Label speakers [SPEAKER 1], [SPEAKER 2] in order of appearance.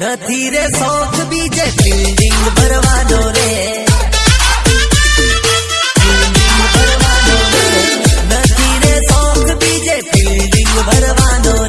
[SPEAKER 1] નથી રે શોખ બીજે બિલ્ડિંગ ભરવાનો રે ભરવાનો રે નથી રે શોખ બીજે બિલ્ડિંગ ભરવાનો રે